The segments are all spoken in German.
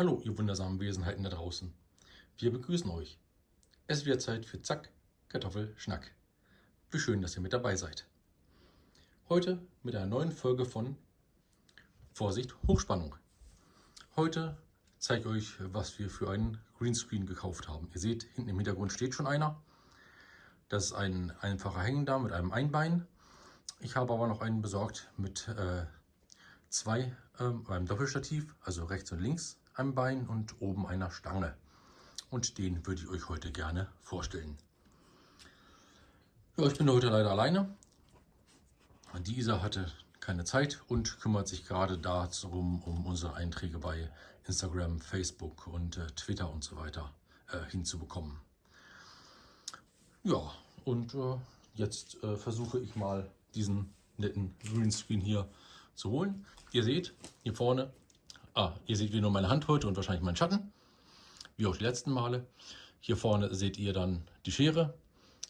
Hallo, ihr wundersamen Wesenheiten da draußen. Wir begrüßen euch. Es wird Zeit für Zack, Kartoffel, Schnack. Wie schön, dass ihr mit dabei seid. Heute mit einer neuen Folge von Vorsicht, Hochspannung. Heute zeige ich euch, was wir für einen Greenscreen gekauft haben. Ihr seht, hinten im Hintergrund steht schon einer. Das ist ein einfacher Hängender mit einem Einbein. Ich habe aber noch einen besorgt mit äh, zwei ähm, beim Doppelstativ, also rechts und links ein Bein und oben einer Stange. Und den würde ich euch heute gerne vorstellen. Ja, ich bin heute leider alleine. Dieser hatte keine Zeit und kümmert sich gerade darum, um unsere Einträge bei Instagram, Facebook und äh, Twitter und so weiter äh, hinzubekommen. Ja, und äh, jetzt äh, versuche ich mal diesen netten Greenscreen hier zu holen. Ihr seht hier vorne, ah, ihr seht wieder nur meine Hand heute und wahrscheinlich meinen Schatten, wie auch die letzten Male. Hier vorne seht ihr dann die Schere,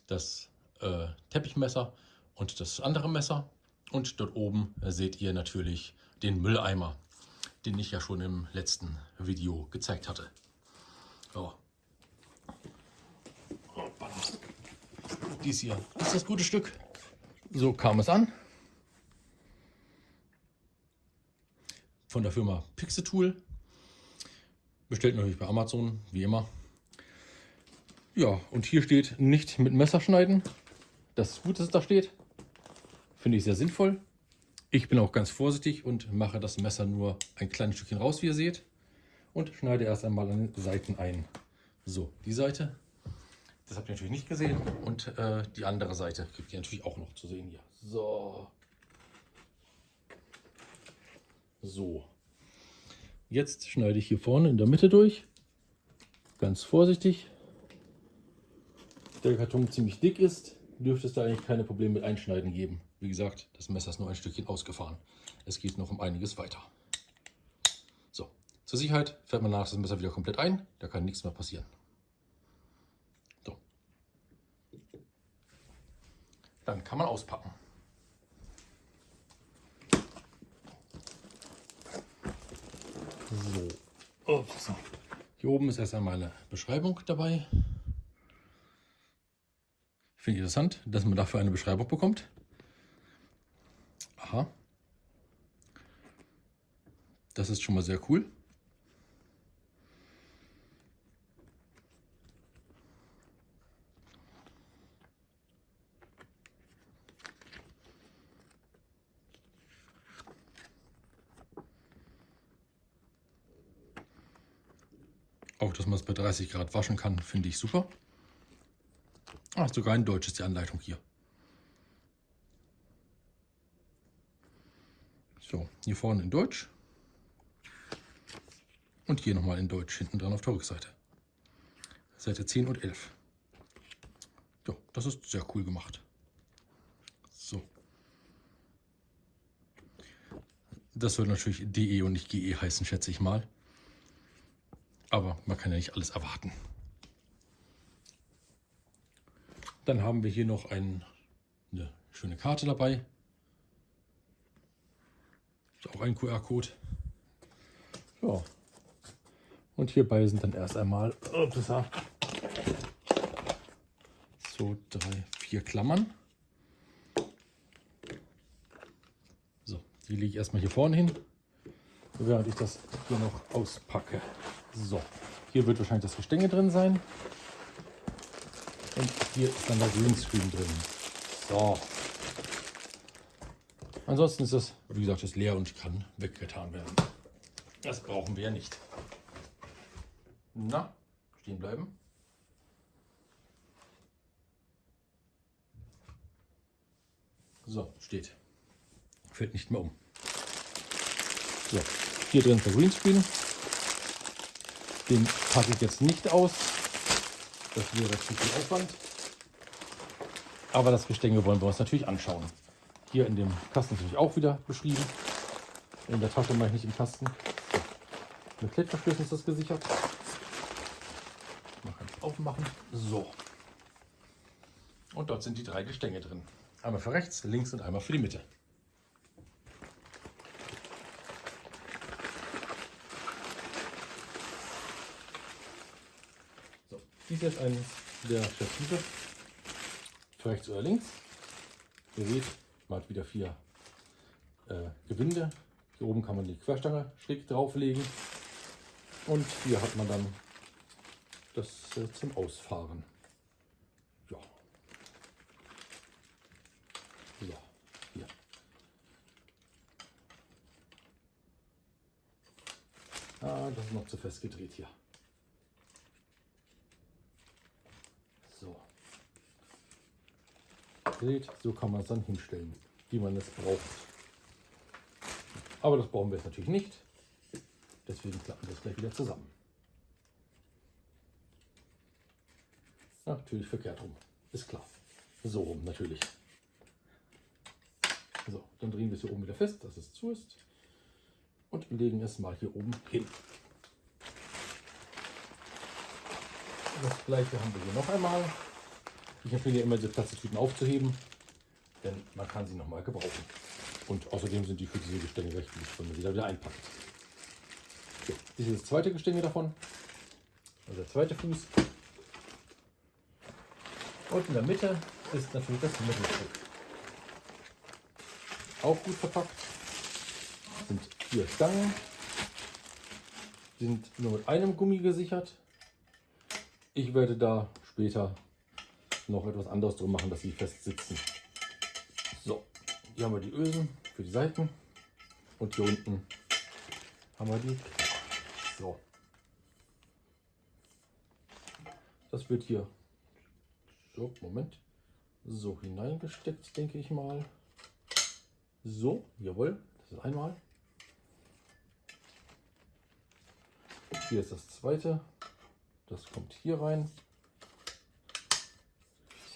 das äh, Teppichmesser und das andere Messer. Und dort oben seht ihr natürlich den Mülleimer, den ich ja schon im letzten Video gezeigt hatte. So. Dies hier ist das gute Stück. So kam es an. Von der Firma Pixetool. Bestellt natürlich bei Amazon, wie immer. Ja, und hier steht nicht mit Messer schneiden. Das ist gut, dass es da steht. Finde ich sehr sinnvoll. Ich bin auch ganz vorsichtig und mache das Messer nur ein kleines Stückchen raus, wie ihr seht. Und schneide erst einmal an den Seiten ein. So, die Seite, das habt ihr natürlich nicht gesehen. Und äh, die andere Seite kriegt ihr natürlich auch noch zu sehen hier. So. So. Jetzt schneide ich hier vorne in der Mitte durch. Ganz vorsichtig. Der Karton ziemlich dick ist, dürfte es da eigentlich keine Probleme mit Einschneiden geben. Wie gesagt, das Messer ist nur ein Stückchen ausgefahren. Es geht noch um einiges weiter. So, zur Sicherheit fährt man nach das Messer wieder komplett ein. Da kann nichts mehr passieren. Dann kann man auspacken. So. Ups. Hier oben ist erst einmal eine Beschreibung dabei. Finde ich interessant, dass man dafür eine Beschreibung bekommt. Aha. Das ist schon mal sehr cool. Auch, dass man es bei 30 Grad waschen kann, finde ich super. Ah, sogar in Deutsch ist die Anleitung hier. So, hier vorne in Deutsch. Und hier nochmal in Deutsch, hinten dran auf der Rückseite. Seite 10 und 11. Ja, das ist sehr cool gemacht. So. Das soll natürlich DE und nicht GE heißen, schätze ich mal. Aber man kann ja nicht alles erwarten. Dann haben wir hier noch ein, eine schöne Karte dabei. Ist auch ein QR-Code. Ja. Und hierbei sind dann erst einmal so drei, vier Klammern. So, die lege ich erstmal hier vorne hin, während ich das hier noch auspacke. So, hier wird wahrscheinlich das Gestänge drin sein. Und hier ist dann der Greenscreen drin. So. Ansonsten ist das, wie gesagt, ist leer und kann weggetan werden. Das brauchen wir ja nicht. Na, stehen bleiben. So, steht. Fällt nicht mehr um. So, hier drin der Greenscreen. Den packe ich jetzt nicht aus. Das wäre zu viel Aufwand. Aber das Gestänge wollen wir uns natürlich anschauen. Hier in dem Kasten natürlich auch wieder beschrieben. In der Tasche mache ich nicht im Kasten. Mit Klettverschlüssen ist das gesichert. Man kann es aufmachen. So. Und dort sind die drei Gestänge drin. Einmal für rechts, links und einmal für die Mitte. Dies ist ein der Stative. Rechts oder links. Ihr seht, man hat wieder vier äh, Gewinde. Hier oben kann man die Querstange schräg drauflegen. Und hier hat man dann das äh, zum Ausfahren. Ja. So, hier. Ah, das ist noch zu fest gedreht hier. So. Seht, so kann man es dann hinstellen, wie man es braucht. Aber das brauchen wir jetzt natürlich nicht. Deswegen klappen wir das gleich wieder zusammen. Natürlich verkehrt rum, ist klar. So rum natürlich. So, dann drehen wir es hier oben wieder fest, dass es zu ist. Und legen es mal hier oben hin. Das gleiche haben wir hier noch einmal. Ich empfehle immer, diese Plastiktüten aufzuheben, denn man kann sie noch mal gebrauchen. Und außerdem sind die für diese Gestänge recht gut, wenn man sie da wieder einpackt. So, das ist das zweite Gestänge davon. Also der zweite Fuß. Und in der Mitte ist natürlich das Mittelstück. Auch gut verpackt. Sind vier Stangen. Die sind nur mit einem Gummi gesichert. Ich werde da später noch etwas anderes drum machen, dass sie fest sitzen. So, hier haben wir die Ösen für die Seiten und hier unten haben wir die. So, das wird hier so Moment so hineingesteckt, denke ich mal. So, jawohl, das ist einmal. Hier ist das zweite. Das kommt hier rein.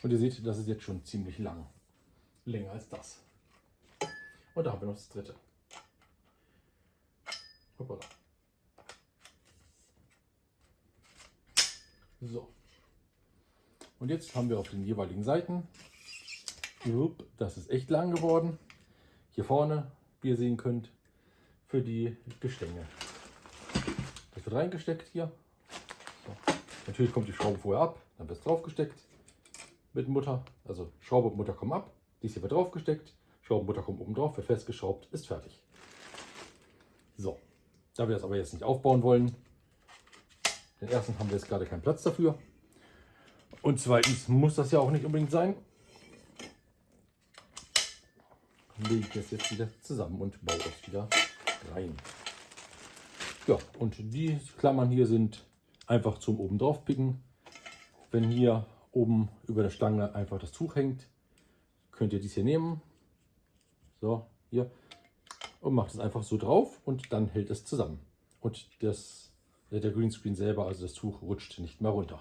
Und ihr seht, das ist jetzt schon ziemlich lang. Länger als das. Und da haben wir noch das dritte. Hoppala. So. Und jetzt haben wir auf den jeweiligen Seiten, das ist echt lang geworden. Hier vorne, wie ihr sehen könnt, für die Gestänge. Das wird reingesteckt hier. Natürlich kommt die Schraube vorher ab, dann wird es draufgesteckt mit Mutter. Also Schraube und Mutter kommen ab, dies hier wird draufgesteckt, Schraube und Mutter kommen oben drauf, wird festgeschraubt, ist fertig. So, da wir das aber jetzt nicht aufbauen wollen, den ersten haben wir jetzt gerade keinen Platz dafür. Und zweitens muss das ja auch nicht unbedingt sein. Lege ich das jetzt wieder zusammen und baue es wieder rein. Ja, und die Klammern hier sind einfach zum oben drauf picken. Wenn hier oben über der Stange einfach das Tuch hängt, könnt ihr dies hier nehmen. So, hier. Und macht es einfach so drauf und dann hält es zusammen. Und das, der Greenscreen selber, also das Tuch, rutscht nicht mehr runter.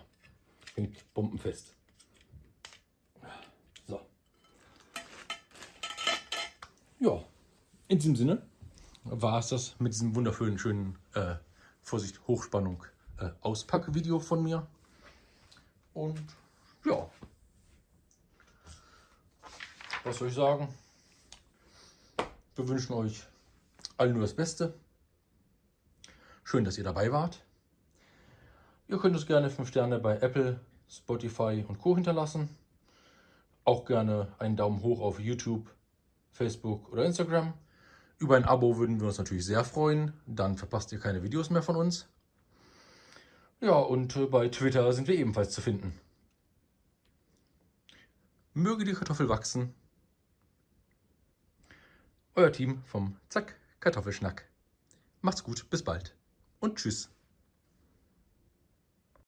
Hängt bombenfest. So. Ja, in diesem Sinne war es das mit diesem wunderschönen, schönen, äh, Vorsicht, Hochspannung äh, Auspackvideo von mir. Und ja, was soll ich sagen? Wir wünschen euch allen nur das Beste. Schön, dass ihr dabei wart. Ihr könnt uns gerne 5 Sterne bei Apple, Spotify und Co. hinterlassen. Auch gerne einen Daumen hoch auf YouTube, Facebook oder Instagram. Über ein Abo würden wir uns natürlich sehr freuen. Dann verpasst ihr keine Videos mehr von uns. Ja, und äh, bei Twitter sind wir ebenfalls zu finden. Möge die Kartoffel wachsen. Euer Team vom Zack Kartoffelschnack. Macht's gut, bis bald und tschüss.